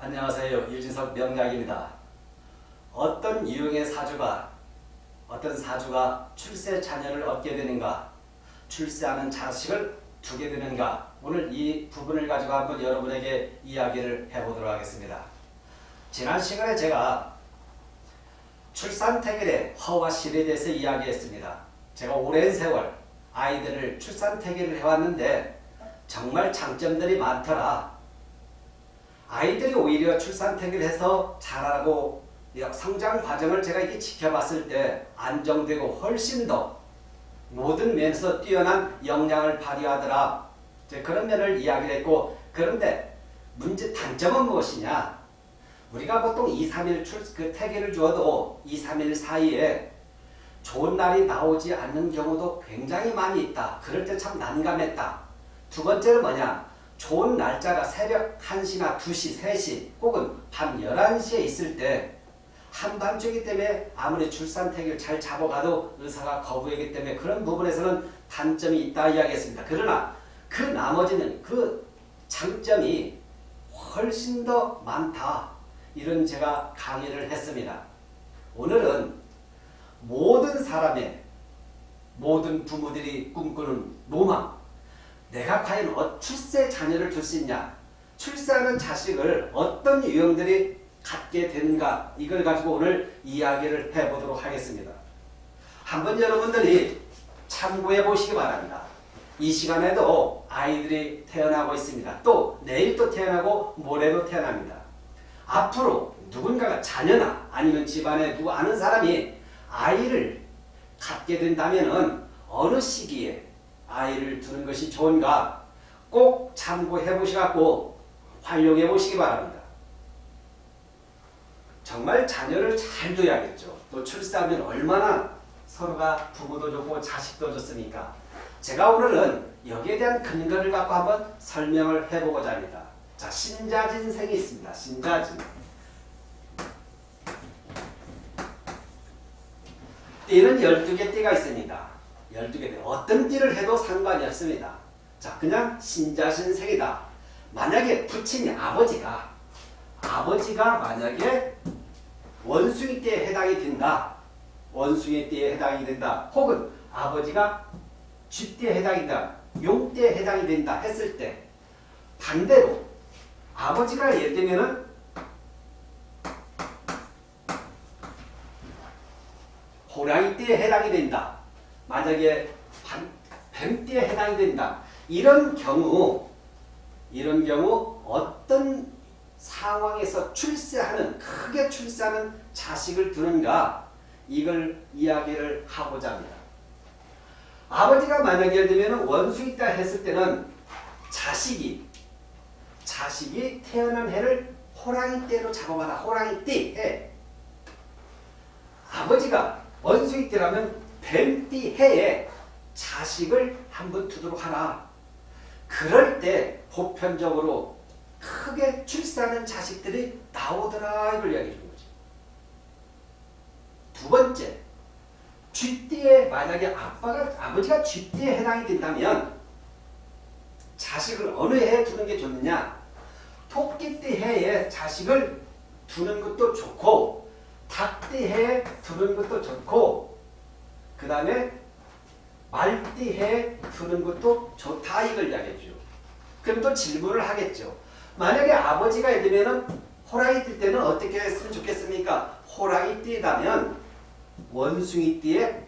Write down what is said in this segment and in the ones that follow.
안녕하세요. 유진석 명약입니다. 어떤 유형의 사주가 어떤 사주가 출세 자녀를 얻게 되는가 출세하는 자식을 두게 되는가 오늘 이 부분을 가지고 한번 여러분에게 이야기를 해보도록 하겠습니다. 지난 시간에 제가 출산태결의 허와 실에 대해서 이야기했습니다. 제가 오랜 세월 아이들을 출산태결을 해왔는데 정말 장점들이 많더라. 아이들이 오히려 출산태결을 해서 자라고 성장 과정을 제가 이렇게 지켜봤을 때 안정되고 훨씬 더 모든 면에서 뛰어난 역량을 발휘하더라. 그런 면을 이야기를 했고 그런데 문제 단점은 무엇이냐? 우리가 보통 2, 3일 출, 그 태계를 주어도 2, 3일 사이에 좋은 날이 나오지 않는 경우도 굉장히 많이 있다. 그럴 때 참 난감했다. 두 번째는 뭐냐? 좋은 날짜가 새벽 1시나 2시, 3시 혹은 밤 11시에 있을 때 한밤중이기 때문에 아무리 출산태기를 잘 잡아가도 의사가 거부하기 때문에 그런 부분에서는 단점이 있다 이야기했습니다. 그러나 그 나머지는 그 장점이 훨씬 더 많다. 이런 제가 강의를 했습니다. 오늘은 모든 사람의 모든 부모들이 꿈꾸는 로망 내가 과연 어, 출세 자녀를 줄 수 있냐 출세하는 자식을 어떤 유형들이 갖게 되는가 이걸 가지고 오늘 이야기를 해보도록 하겠습니다. 한번 여러분들이 참고해 보시기 바랍니다. 이 시간에도 아이들이 태어나고 있습니다. 또 내일 또 태어나고 모레도 태어납니다. 앞으로 누군가가 자녀나 아니면 집안에 누구 아는 사람이 아이를 갖게 된다면 어느 시기에 아이를 두는 것이 좋은가 꼭 참고해 보시고 활용해 보시기 바랍니다. 정말 자녀를 잘 둬야겠죠. 또 출산하면 얼마나 서로가 부모도 좋고 자식도 좋습니까? 제가 오늘은 여기에 대한 근거를 갖고 한번 설명을 해보고자 합니다. 자, 신자진생이 있습니다. 신자진. 띠는 12개 띠가 있습니다. 12개 띠. 어떤 띠를 해도 상관이 없습니다. 자, 그냥 신자신생이다. 만약에 부친이 아버지가 아버지가 만약에 원숭이 띠에 해당이 된다. 원숭이 띠에 해당이 된다. 혹은 아버지가 쥐띠에 해당이 된다. 용띠에 해당이 된다 했을 때 반대로 아버지가 예를 들면은 호랑이 띠에 해당이 된다. 만약에 뱀띠에 해당이 된다. 이런 경우 이런 경우 어떤 상황에서 출세하는 크게 출세하는 자식을 두는가 이걸 이야기를 하고자 합니다. 아버지가 만약에 예를 들면 원수 있다 했을 때는 자식이 자식이 태어난 해를 호랑이띠로 잡아봐라. 호랑이 띠 해. 아버지가 원수익띠라면 뱀띠 해에 자식을 한 번 두도록 하라. 그럴 때 보편적으로 크게 출산하는 자식들이 나오더라 이걸 이야기해 주는 거죠. 두 번째, 쥐띠에 만약에 아빠가 아버지가 쥐띠에 해당이 된다면 자식을 어느 해에 두는 게 좋느냐? 토끼띠 해에 자식을 두는 것도 좋고 닭띠 해에 두는 것도 좋고 그 다음에 말띠 해에 두는 것도 좋다 이걸 이야기해줘. 그럼 또 질문을 하겠죠. 만약에 아버지가 예를 들면 호랑이 뛸 때는 어떻게 했으면 좋겠습니까? 호랑이 띠다면 원숭이 띠에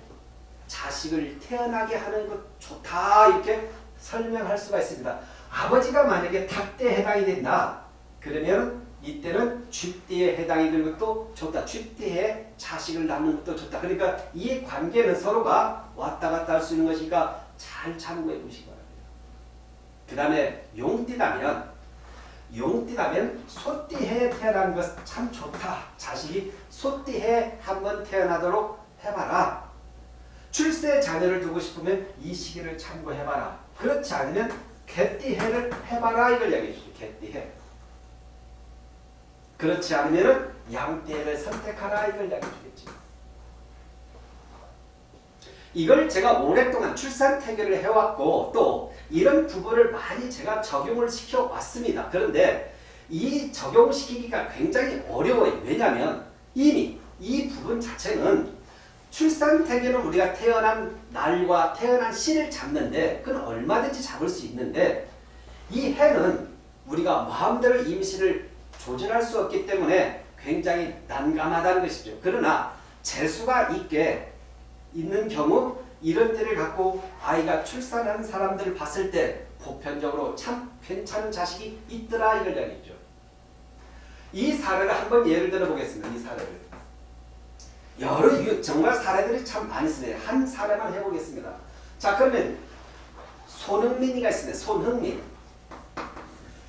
자식을 태어나게 하는 것 좋다 이렇게 설명할 수가 있습니다. 아버지가 만약에 닭띠에 해당이 된다. 그러면 이때는 쥐띠에 해당이 되는 것도 좋다. 쥐띠에 자식을 낳는 것도 좋다. 그러니까 이 관계는 서로가 왔다 갔다 할 수 있는 것이니까 잘 참고해 보시기 바랍니다. 그 다음에 용띠라면 용띠라면 소띠해 태어난 것 참 좋다. 자식이 소띠해 한번 태어나도록 해봐라. 출세 자녀를 두고 싶으면 이 시기를 참고해봐라. 그렇지 않으면 개띠해를 해봐라 이걸 얘기해 주죠. 개띠해. 그렇지 않으면 양띠해를 선택하라 이걸 얘기해 주겠지. 이걸 제가 오랫동안 출산 태교를 해왔고 또 이런 부분을 많이 제가 적용을 시켜왔습니다. 그런데 이 적용시키기가 굉장히 어려워요. 왜냐하면 이미 이 부분 자체는 출산 태계는 우리가 태어난 날과 태어난 시를 잡는데 그건 얼마든지 잡을 수 있는데 이 해는 우리가 마음대로 임신을 조절할 수 없기 때문에 굉장히 난감하다는 것이죠. 그러나 재수가 있게 있는 경우 이런 때를 갖고 아이가 출산한 사람들을 봤을 때 보편적으로 참 괜찮은 자식이 있더라 이걸 이야기죠. 이 사례를 한번 예를 들어 보겠습니다. 이 사례를. 여러 유, 정말 사례들이 참 많이 있습니다. 한 사례만 해보겠습니다. 자 그러면 손흥민이가 있습니다. 손흥민.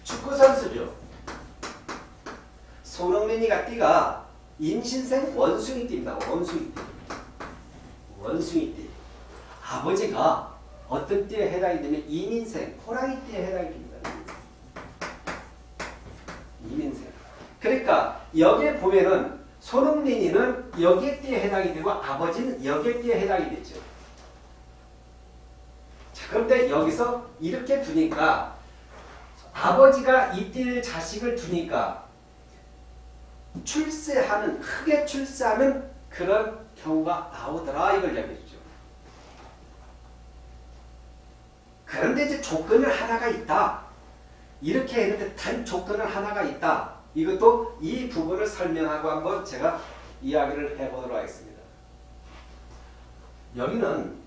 축구 선수죠. 손흥민이가 띠가 임신생 원숭이 띠입니다. 원숭이 띠. 원숭이 띠. 아버지가 어떤 띠에 해당이 되면 이민생, 호랑이 띠에 해당이 됩니다. 이민생. 그러니까 여기에 보면은 손흥민이는 여기에 띠에 해당이 되고 아버지는 여기에 띠에 해당이 되죠. 자, 그런데 여기서 이렇게 두니까 아버지가 이 띠를 자식을 두니까 출세하는 크게 출세하는 그런 경우가 나오더라 이걸 이야기해주죠. 그런데 이제 조건을 하나가 있다. 이렇게 했는데 단 조건을 하나가 있다. 이것도 이 부분을 설명하고 한번 제가 이야기를 해보도록 하겠습니다. 여기는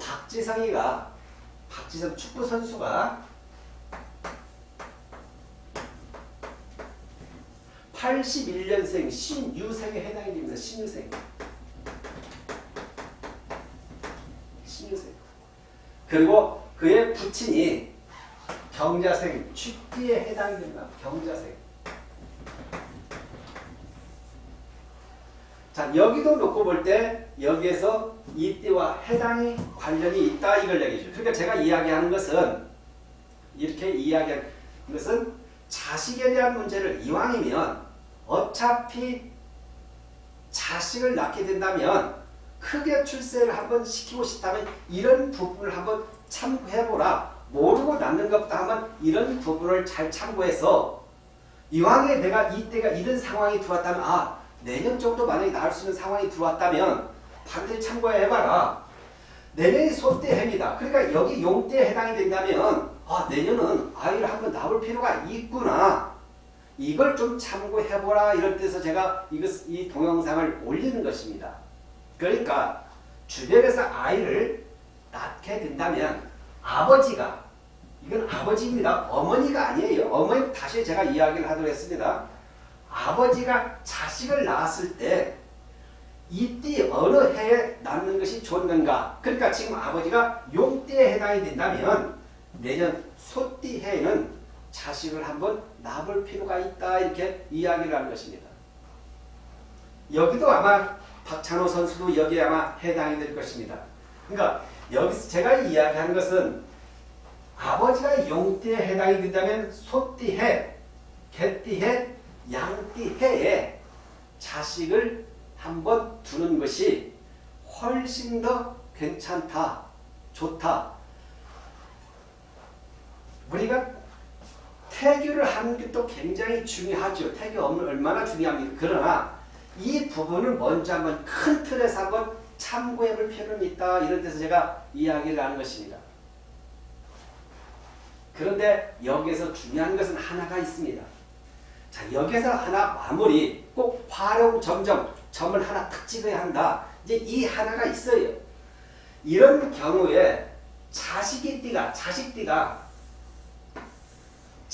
박지성이가 박지성 축구 선수가 81년생 신유생에 해당이 됩니다. 신유생. 신유생. 그리고 그의 부친이 경자생 쥐띠에 해당이 됩니다. 경자생. 자 여기도 놓고 볼 때 여기에서 이 띠와 해당이 관련이 있다 이걸 얘기죠. 그러니까 제가 이야기하는 것은 이렇게 이야기하는 것은 자식에 대한 문제를 이왕이면 어차피 자식을 낳게 된다면 크게 출세를 한번 시키고 싶다면 이런 부분을 한번 참고해보라. 모르고 낳는 것보다 한번 이런 부분을 잘 참고해서 이왕에 내가 이때가 이런 상황이 들어왔다면 아 내년 정도 만약에 나올 수 있는 상황이 들어왔다면 반드시 참고해봐라. 내년이 소때 해입니다. 그러니까 여기 용때에 해당이 된다면 아 내년은 아이를 한번 낳을 필요가 있구나. 이걸 좀 참고해보라 이럴 때서 제가 이것, 이 동영상을 올리는 것입니다. 그러니까 주변에서 아이를 낳게 된다면 아버지가 이건 아버지입니다. 어머니가 아니에요. 어머니 다시 제가 이야기를 하도록 했습니다. 아버지가 자식을 낳았을 때 이띠 어느 해에 낳는 것이 좋는가? 그러니까 지금 아버지가 용띠에 해당이 된다면 내년 소띠 해에는 자식을 한번 낳을 필요가 있다 이렇게 이야기를 하는 것입니다. 여기도 아마 박찬호 선수도 여기에 아마 해당이 될 것입니다. 그러니까 여기서 제가 이야기하는 것은 아버지가 용띠에 해당이 된다면 소띠해, 개띠해, 양띠해에 자식을 한번 두는 것이 훨씬 더 괜찮다, 좋다. 우리가 태교를 하는 게또 굉장히 중요하죠. 태교 얼마나 중요합니까? 그러나 이 부분을 먼저 한번 큰 틀에서 한번 참고해 볼 필요는 있다. 이런 데서 제가 이야기를 하는 것입니다. 그런데 여기에서 중요한 것은 하나가 있습니다. 자, 여기서 하나 마무리 꼭 활용 점점 점을 하나 탁 찍어야 한다. 이제 이 하나가 있어요. 이런 경우에 자식이 띠가 자식 띠가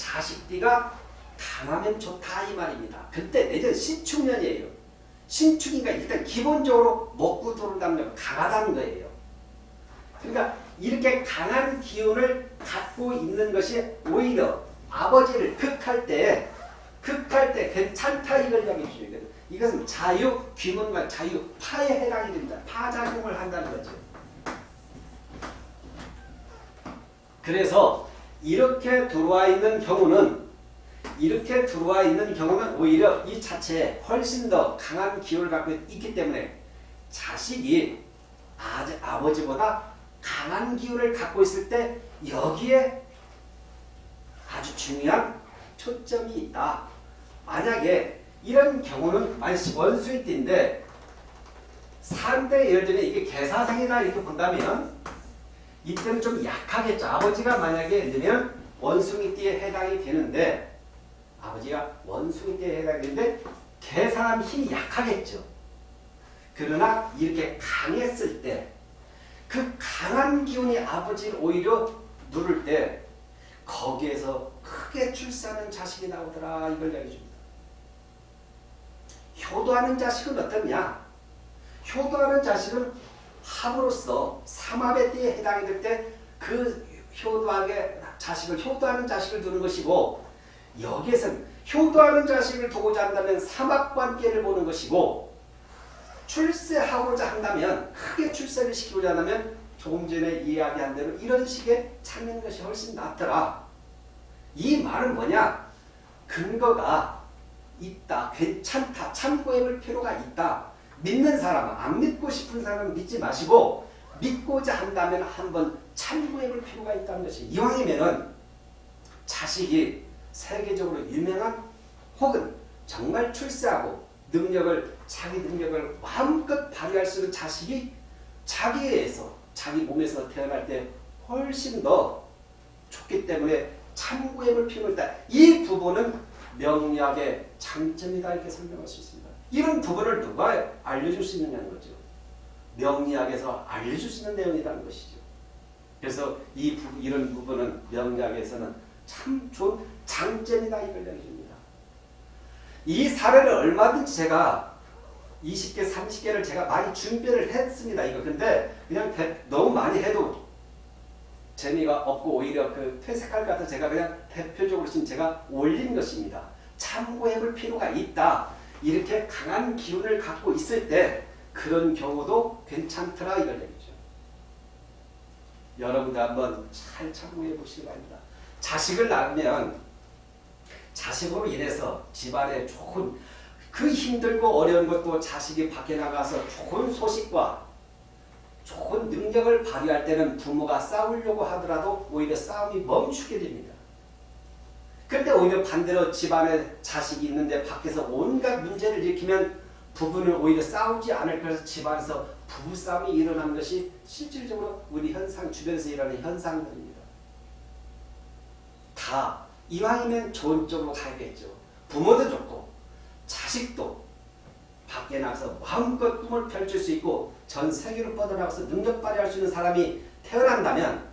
자식띠가 강하면 좋다 이 말입니다. 그때 내년 신축년이에요. 신축이니까 일단 기본적으로 먹고 들어온다는 강하다는 거예요. 그러니까 이렇게 강한 기운을 갖고 있는 것이 오히려 아버지를 극할 때 극할 때 괜찮다 이걸 이야기해 주셔야 이것은 자유 귀문과 자유 파에 해당이 됩니다. 파작용을 한다는 거죠. 그래서 이렇게 들어와 있는 경우는 이렇게 들어와 있는 경우는 오히려 이 자체에 훨씬 더 강한 기운을 갖고 있기 때문에 자식이 아버지보다 강한 기운을 갖고 있을 때 여기에 아주 중요한 초점이 있다. 만약에 이런 경우는 원수의 띠인데 상대 예를 들면 이게 개사생이다 이렇게 본다면 이때는 좀 약하겠죠. 아버지가 만약에 들면 원숭이띠에 해당이 되는데 아버지가 원숭이띠에 해당이 되는데 개 사람 힘이 약하겠죠. 그러나 이렇게 강했을 때 그 강한 기운이 아버지를 오히려 누를 때 거기에서 크게 출세하는 자식이 나오더라 이걸 이야기해줍니다. 효도하는 자식은 어떻냐? 효도하는 자식은 합으로서 삼합의 띠에 해당이 될 때 그 효도하게 자식을 효도하는 자식을 두는 것이고 여기에서는 효도하는 자식을 두고자 한다면 삼합관계를 보는 것이고 출세하고자 한다면 크게 출세를 시키고자 한다면 조금 전에 이야기한 대로 이런 식의 찾는 것이 훨씬 낫더라. 이 말은 뭐냐? 근거가 있다. 괜찮다. 참고해볼 필요가 있다. 믿는 사람은 안 믿고 싶은 사람은 믿지 마시고 믿고자 한다면 한번 참고해 볼 필요가 있다는 것이 이왕이면은 자식이 세계적으로 유명한 혹은 정말 출세하고 능력을 자기 능력을 마음껏 발휘할 수 있는 자식이 자기에서 자기 몸에서 태어날 때 훨씬 더 좋기 때문에 참고해 볼 필요가 있다. 이 부분은 명리학의 장점이다 이렇게 설명할 수 있습니다. 이런 부분을 누가 알려줄 수 있느냐는 거죠. 명리학에서 알려줄 수 있는 내용이라는 것이죠. 그래서 이 부, 이런 부분은 명리학에서는 참 좋은 장점이다 이걸 얘기합니다. 이 사례를 얼마든지 제가 20개, 30개를 제가 많이 준비를 했습니다. 이거 근데 그냥 대, 너무 많이 해도 재미가 없고 오히려 그 퇴색할 것 같아서 제가 그냥 대표적으로 지금 제가 올린 것입니다. 참고해 볼 필요가 있다. 이렇게 강한 기운을 갖고 있을 때 그런 경우도 괜찮더라 이걸 얘기죠. 여러분들 한번 잘 참고해 보시기 바랍니다. 자식을 낳으면 자식으로 인해서 집안에 좋은 그 힘들고 어려운 것도 자식이 밖에 나가서 좋은 소식과 좋은 능력을 발휘할 때는 부모가 싸우려고 하더라도 오히려 싸움이 멈추게 됩니다. 그런데 오히려 반대로 집안에 자식이 있는데 밖에서 온갖 문제를 일으키면 부부는 오히려 싸우지 않을 것서 집안에서 부부싸움이 일어나는 것이 실질적으로 우리 현상 주변에서 일어나는 현상들입니다. 다 이왕이면 좋은 쪽으로 가야겠죠. 부모도 좋고 자식도 밖에 나가서 마음껏 꿈을 펼칠 수 있고 전 세계로 뻗어나가서 능력 발휘할 수 있는 사람이 태어난다면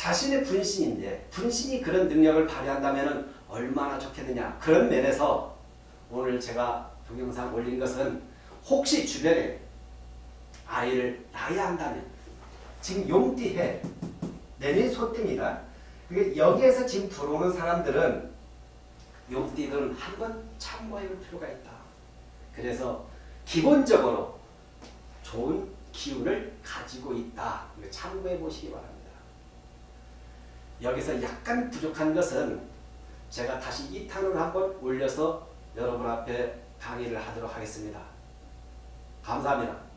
자신의 분신인데 분신이 그런 능력을 발휘한다면 얼마나 좋겠느냐 그런 면에서 오늘 제가 동영상 올린 것은 혹시 주변에 아이를 낳아야 한다면 지금 용띠해 내년 소띠입니다. 여기에서 지금 들어오는 사람들은 용띠들은 한 번 참고해 볼 필요가 있다. 그래서 기본적으로 좋은 기운을 가지고 있다. 참고해 보시기 바랍니다. 여기서 약간 부족한 것은 제가 다시 2탄을 한번 올려서 여러분 앞에 강의를 하도록 하겠습니다. 감사합니다.